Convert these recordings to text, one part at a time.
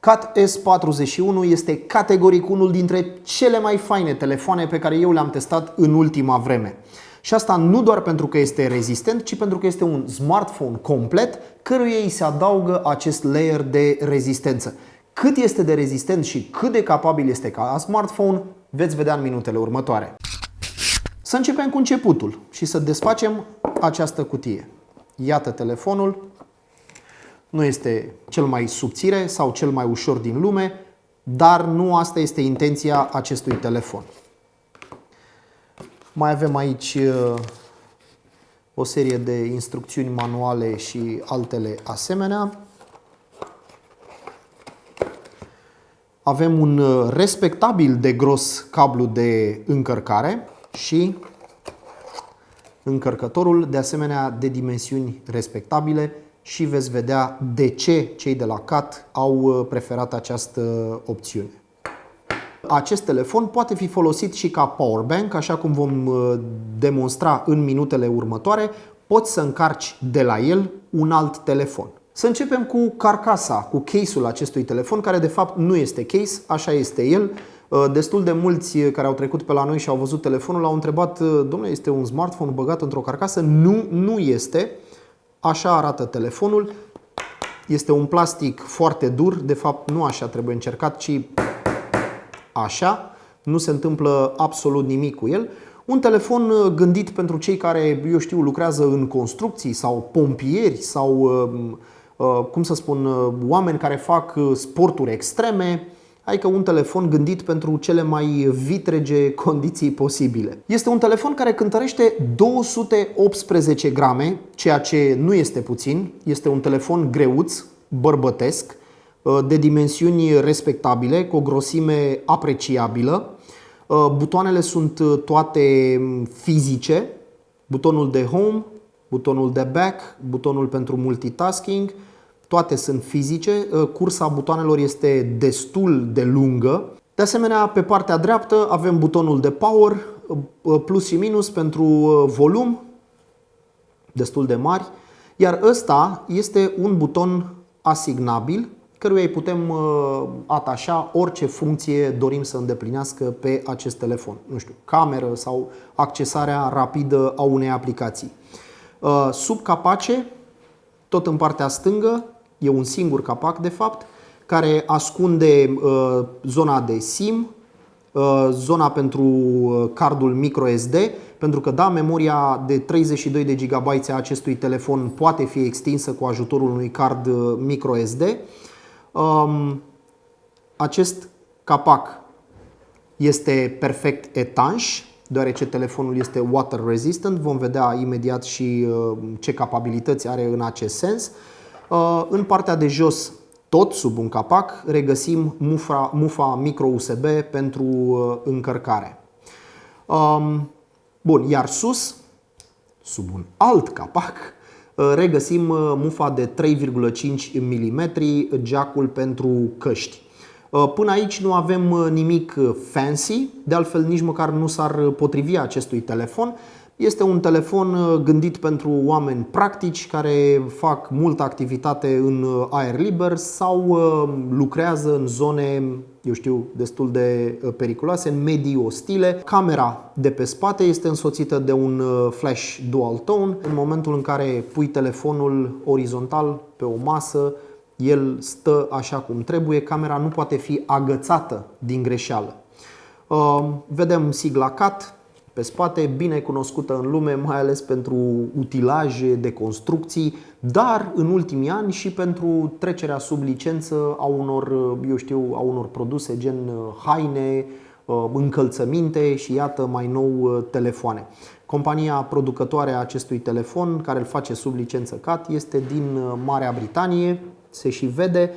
CAT S41 este categoric unul dintre cele mai faine telefoane pe care eu le-am testat în ultima vreme. Și asta nu doar pentru că este rezistent, ci pentru că este un smartphone complet căruia îi se adaugă acest layer de rezistență. Cât este de rezistent și cât de capabil este ca smartphone, veți vedea în minutele următoare. Să începem cu începutul și să desfacem această cutie. Iată telefonul, nu este cel mai subțire sau cel mai ușor din lume, dar nu asta este intenția acestui telefon. Mai avem aici uh, o serie de instrucțiuni manuale și altele asemenea. Avem un uh, respectabil de gros cablu de încărcare și încărcătorul de asemenea de dimensiuni respectabile și veți vedea de ce cei de la CAT au uh, preferat această opțiune. Acest telefon poate fi folosit și ca powerbank, așa cum vom uh, demonstra în minutele următoare. Poți să încarci de la el un alt telefon. Să începem cu carcasa, cu case-ul acestui telefon, care de fapt nu este case, așa este el. Uh, destul de mulți care au trecut pe la noi și au văzut telefonul au întrebat, domnule, este un smartphone băgat într-o carcasă? Nu, nu este. Așa arată telefonul. Este un plastic foarte dur, de fapt nu așa trebuie încercat, ci așa. Nu se întâmplă absolut nimic cu el. Un telefon uh, gândit pentru cei care, eu știu, lucrează în construcții sau pompieri sau, uh, uh, cum să spun, oameni care fac sporturi extreme, adică un telefon gândit pentru cele mai vitrege condiții posibile. Este un telefon care cântărește 218 grame, ceea ce nu este puțin. Este un telefon greuț, bărbătesc, uh, de dimensiuni respectabile, cu o grosime apreciabilă. Uh, butoanele sunt uh, toate mm, fizice, butonul de home, butonul de back, butonul pentru multitasking, toate sunt fizice, uh, cursa butoanelor este destul de lungă. De asemenea, pe partea dreaptă avem butonul de power, uh, plus și minus pentru uh, volum, destul de mari, iar ăsta este un buton asignabil căruia îi putem atașa orice funcție dorim să îndeplinească pe acest telefon. Nu știu, cameră sau accesarea rapidă a unei aplicații. Sub capace, tot în partea stângă, E un singur capac, de fapt, care ascunde uh, zona de SIM, uh, zona pentru uh, cardul microSD, pentru că da, memoria de 32 de GB a acestui telefon poate fi extinsă cu ajutorul unui card uh, microSD. Um, acest capac este perfect etanș, deoarece telefonul este water resistant. Vom vedea imediat și uh, ce capabilități are în acest sens. Uh, în partea de jos, tot sub un capac, regăsim mufa, mufa micro USB pentru uh, încărcare. Um, bun, iar sus, sub un alt capac, uh, regăsim mufa de 3,5 mm, jackul pentru căști. Până aici nu avem nimic fancy, de altfel nici măcar nu s-ar potrivi acestui telefon, este un telefon uh, gândit pentru oameni practici care fac multă activitate în uh, aer liber sau uh, lucrează în zone, eu știu, destul de periculoase, în medii ostile. Camera de pe spate este însoțită de un flash dual tone. În momentul în care pui telefonul orizontal pe o masă, el stă așa cum trebuie, camera nu poate fi agățată din greșeală. Vedem sigla CAT, pe spate, bine cunoscută în lume, mai ales pentru utilaje de construcții, dar în ultimii ani și pentru trecerea sub licență a unor, eu știu, a unor produse gen uh, haine, uh, încălțăminte și iată mai nou uh, telefoane. Compania producătoare a acestui telefon, care îl face sub licență CAT, este din Marea Britanie, se și vede.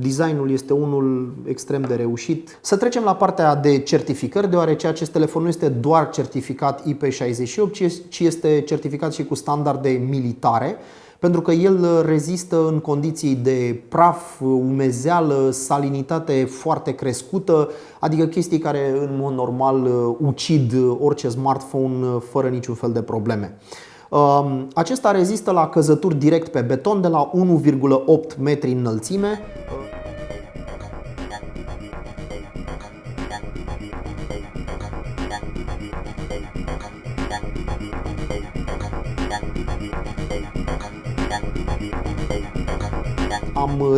Designul este unul extrem de reușit. Să trecem la partea de certificări, deoarece acest telefon nu este doar certificat IP68, ci este certificat și cu standarde militare, pentru că el rezistă în condiții de praf, umezeală, salinitate foarte crescută, adică chestii care în mod normal ucid orice smartphone fără niciun fel de probleme. Um, acesta rezistă la căzături direct pe beton de la 1,8 metri înălțime.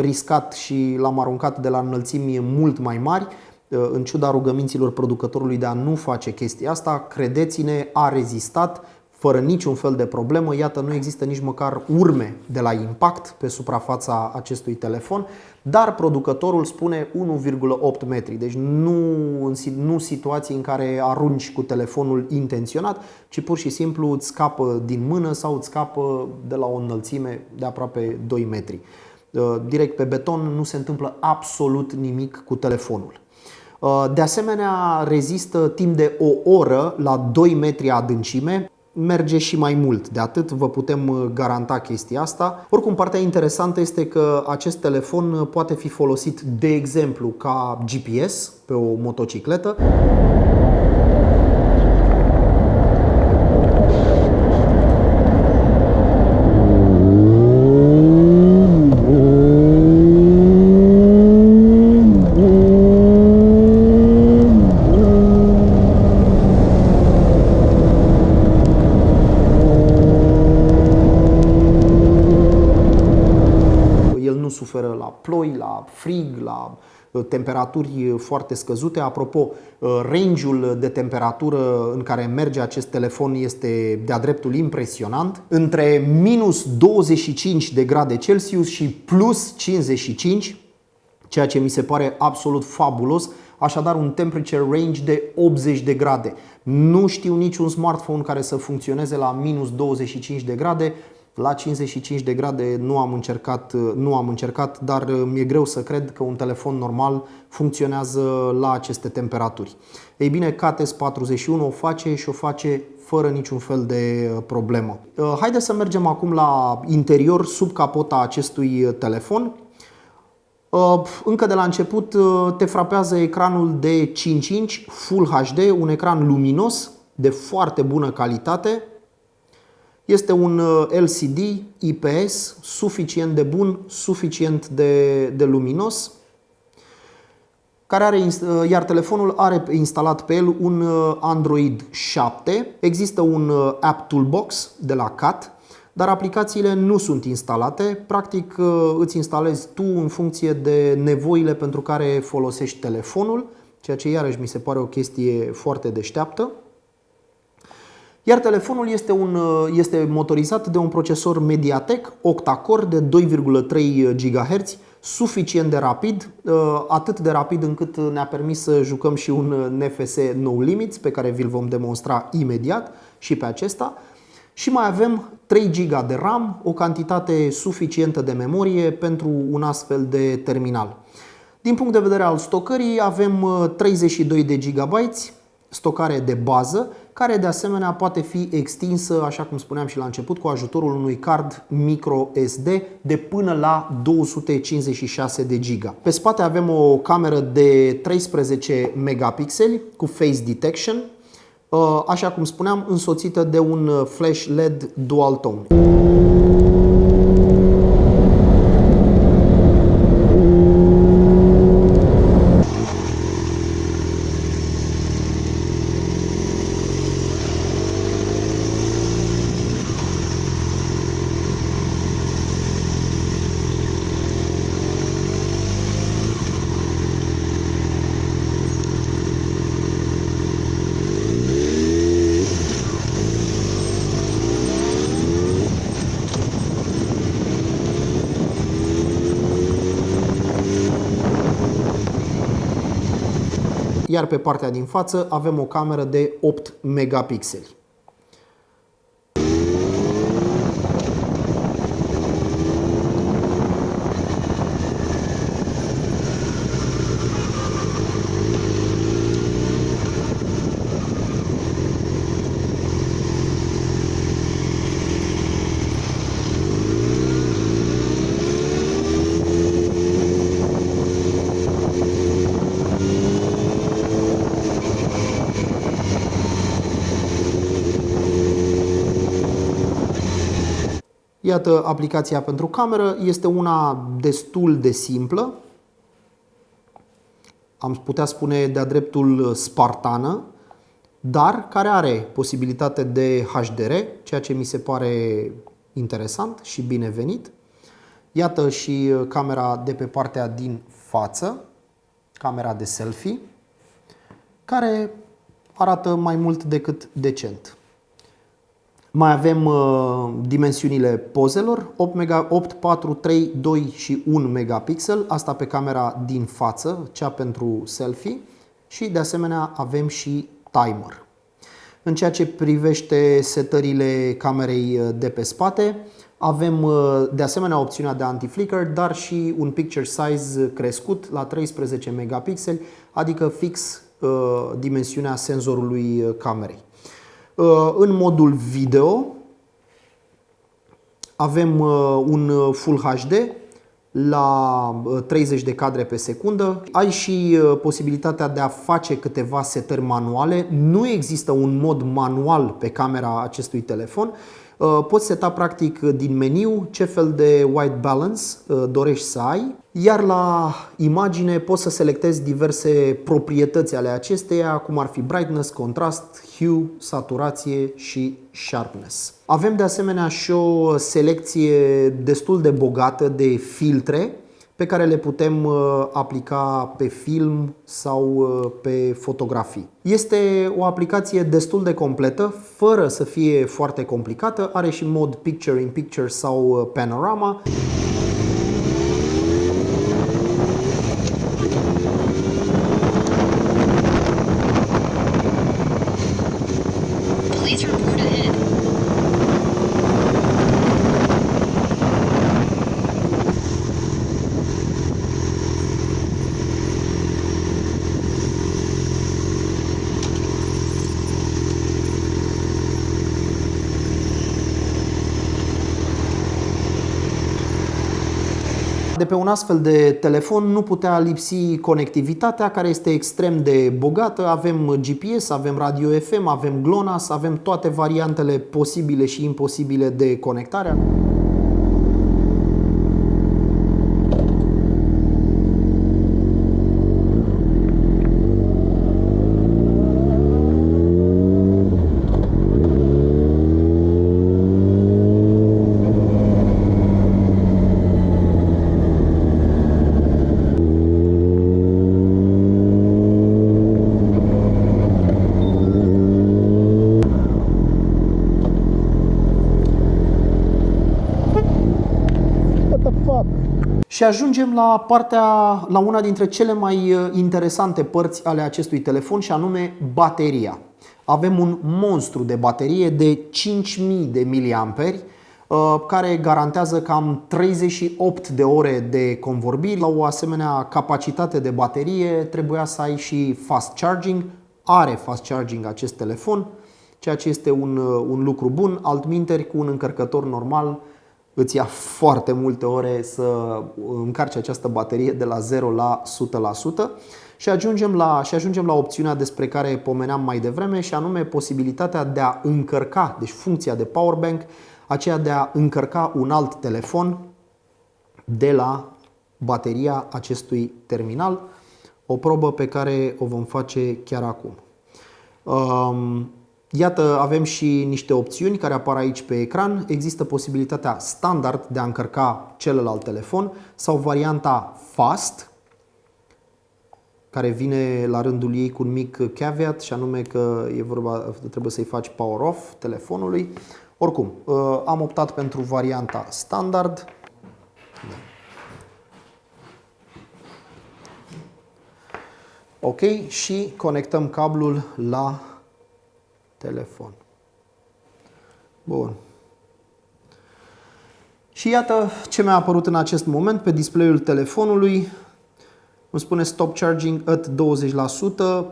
Riscat și l-am aruncat de la înălțimi mult mai mari, în ciuda rugăminților producătorului de a nu face chestia asta, credeți-ne, a rezistat fără niciun fel de problemă. Iată, nu există nici măcar urme de la impact pe suprafața acestui telefon, dar producătorul spune 1,8 metri. Deci nu, nu situații în care arunci cu telefonul intenționat, ci pur și simplu îți scapă din mână sau îți scapă de la o înălțime de aproape 2 metri. Uh, direct pe beton nu se întâmplă absolut nimic cu telefonul. Uh, de asemenea, rezistă timp de o oră la 2 metri adâncime, merge și mai mult. De atât vă putem uh, garanta chestia asta. Oricum, partea interesantă este că acest telefon uh, poate fi folosit, de exemplu, ca GPS pe o motocicletă. suferă la ploi, la frig, la uh, temperaturi foarte scăzute. Apropo, uh, range-ul de temperatură în care merge acest telefon este de-a dreptul impresionant. Între minus 25 de grade Celsius și plus 55, ceea ce mi se pare absolut fabulos, așadar un temperature range de 80 de grade. Nu știu niciun smartphone care să funcționeze la minus 25 de grade. La 55 de grade nu am încercat, nu am încercat, dar mi-e greu să cred că un telefon normal funcționează la aceste temperaturi. Ei bine, KTS 41 o face și o face fără niciun fel de problemă. Haideți să mergem acum la interior, sub capota acestui telefon. Încă de la început te frapează ecranul de 5 inch Full HD, un ecran luminos de foarte bună calitate, este un uh, LCD IPS suficient de bun, suficient de, de luminos, care are, uh, iar telefonul are instalat pe el un uh, Android 7. Există un App Toolbox de la CAT, dar aplicațiile nu sunt instalate. Practic îți instalezi tu în funcție de nevoile pentru care folosești telefonul, ceea ce iarăși mi se pare o chestie foarte deșteaptă. Iar telefonul este, un, uh, este motorizat de un procesor Mediatek octa-core de 2,3 GHz, suficient de rapid, uh, atât de rapid încât ne-a permis să jucăm și un uh, NFC No Limits pe care vi-l vom demonstra imediat și pe acesta. Și mai avem 3 GB de RAM, o cantitate suficientă de memorie pentru un astfel de terminal. Din punct de vedere al stocării avem 32 de GB stocare de bază care de asemenea poate fi extinsă, așa cum spuneam și la început, cu ajutorul unui card micro SD de până la 256 de giga. Pe spate avem o cameră de 13 megapixeli cu face detection, uh, așa cum spuneam, însoțită de un flash LED dual tone. Iar pe partea din față avem o cameră de 8 megapixeli. Iată, aplicația pentru cameră este una destul de simplă, am putea spune de-a dreptul spartană, dar care are posibilitate de HDR, ceea ce mi se pare interesant și binevenit. Iată și camera de pe partea din față, camera de selfie, care arată mai mult decât decent. Mai avem uh, dimensiunile pozelor, 8, mega, 8, 4, 3, 2 și 1 megapixel, asta pe camera din față, cea pentru selfie și de asemenea avem și timer. În ceea ce privește setările camerei uh, de pe spate, avem uh, de asemenea opțiunea de anti-flicker, dar și un picture size crescut la 13 megapixeli, adică fix uh, dimensiunea senzorului camerei. În modul video avem un Full HD la 30 de cadre pe secundă. Ai și posibilitatea de a face câteva setări manuale. Nu există un mod manual pe camera acestui telefon. Poți seta practic din meniu ce fel de white balance dorești să ai, iar la imagine poți să selectezi diverse proprietăți ale acesteia, cum ar fi brightness, contrast, hue, saturație și sharpness. Avem de asemenea și o selecție destul de bogată de filtre pe care le putem uh, aplica pe film sau uh, pe fotografii. Este o aplicație destul de completă, fără să fie foarte complicată, are și mod picture-in-picture sau uh, panorama. Pe un astfel de telefon nu putea lipsi conectivitatea care este extrem de bogată. Avem GPS, avem radio FM, avem GLONASS, avem toate variantele posibile și imposibile de conectare. Și ajungem la partea, la una dintre cele mai uh, interesante părți ale acestui telefon și anume bateria. Avem un monstru de baterie de 5000 de miliamperi uh, care garantează cam 38 de ore de convorbiri. La o asemenea capacitate de baterie trebuia să ai și fast charging. Are fast charging acest telefon, ceea ce este un, uh, un lucru bun. Altminteri, cu un încărcător normal, îți ia foarte multe ore să încarci această baterie de la 0 la 100% și ajungem la, și ajungem la opțiunea despre care pomeneam mai devreme și anume posibilitatea de a încărca, deci funcția de powerbank, aceea de a încărca un alt telefon de la bateria acestui terminal, o probă pe care o vom face chiar acum. Um, Iată, avem și niște opțiuni care apar aici pe ecran. Există posibilitatea standard de a încărca celălalt telefon sau varianta fast, care vine la rândul ei cu un mic caveat și anume că e vorba, trebuie să-i faci power off telefonului. Oricum, uh, am optat pentru varianta standard. Ok, și conectăm cablul la telefon. Bun. Și iată ce mi-a apărut în acest moment pe display-ul telefonului. Îmi spune stop charging at 20%.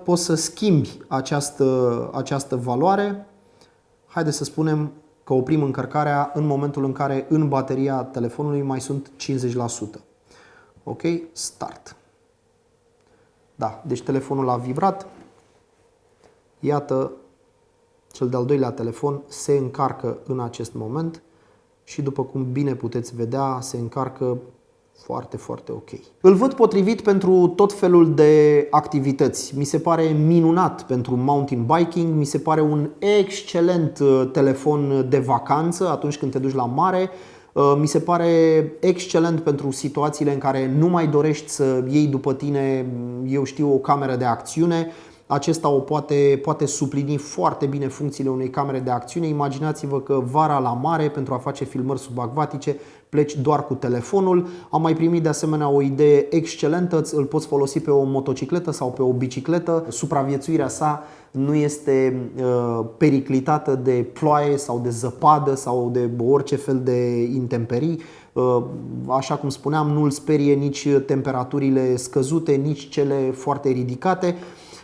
Poți să schimbi această, această valoare. Haideți să spunem că oprim încărcarea în momentul în care în bateria telefonului mai sunt 50%. Ok? Start. Da, deci telefonul a vibrat. Iată cel de-al doilea telefon se încarcă în acest moment și după cum bine puteți vedea, se încarcă foarte, foarte ok. Îl văd potrivit pentru tot felul de activități. Mi se pare minunat pentru mountain biking, mi se pare un excelent uh, telefon de vacanță atunci când te duci la mare, Uh, mi se pare excelent pentru situațiile în care nu mai dorești să iei după tine, eu știu, o cameră de acțiune. Acesta o poate, poate suplini foarte bine funcțiile unei camere de acțiune. Imaginați-vă că vara la mare, pentru a face filmări subacvatice, pleci doar cu telefonul. Am mai primit de asemenea o idee excelentă, îl poți folosi pe o motocicletă sau pe o bicicletă. Supraviețuirea sa nu este uh, periclitată de ploaie sau de zăpadă sau de orice fel de intemperii. Uh, așa cum spuneam, nu îl sperie nici temperaturile scăzute, nici cele foarte ridicate.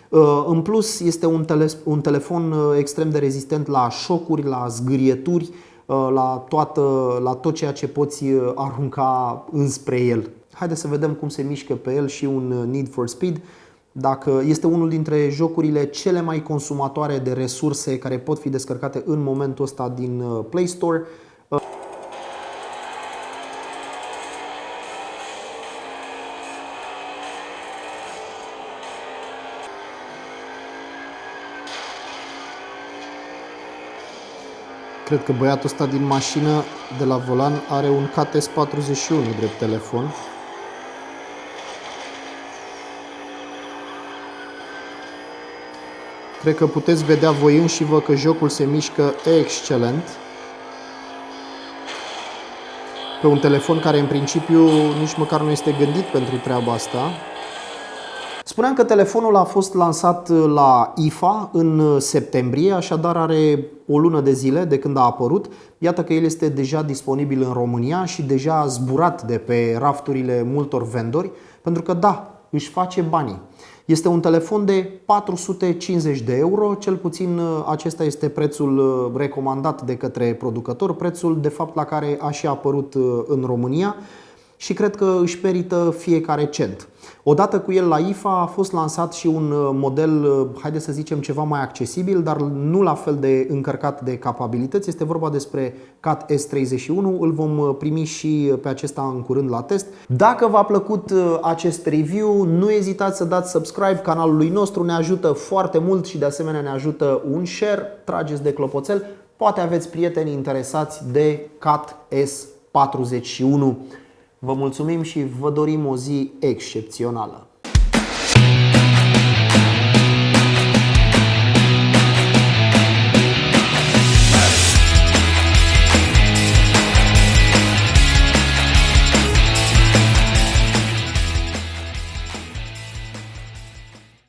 Uh, în plus, este un, tele- un telefon extrem de rezistent la șocuri, la zgârieturi, la, toată, la tot ceea ce poți arunca înspre el. Haideți să vedem cum se mișcă pe el și un Need for Speed dacă este unul dintre jocurile cele mai consumatoare de resurse care pot fi descărcate în momentul ăsta din uh, Play Store. Cred că băiatul ăsta din mașină de la volan are un KTS41 drept telefon. Cred că puteți vedea voi înși vă că jocul se mișcă excelent. Pe un telefon care în principiu nici măcar nu este gândit pentru treaba asta. Spuneam că telefonul a fost lansat la IFA în septembrie, așadar are o lună de zile de când a apărut. Iată că el este deja disponibil în România și deja a zburat de pe rafturile multor vendori, pentru că da, își face banii. Este un telefon de 450 de euro, cel puțin uh, acesta este prețul uh, recomandat de către producător, prețul de fapt la care a și apărut uh, în România și cred că își merită fiecare cent. Odată cu el la IFA a fost lansat și un uh, model, uh, haide să zicem, ceva mai accesibil, dar nu la fel de încărcat de capabilități. Este vorba despre CAT S31, îl vom uh, primi și pe acesta în curând la test. Dacă v-a plăcut acest review, nu ezitați să dați subscribe canalului nostru, ne ajută foarte mult și de asemenea ne ajută un share, trageți de clopoțel, poate aveți prieteni interesați de CAT S41. Vă mulțumim și vă dorim o zi excepțională!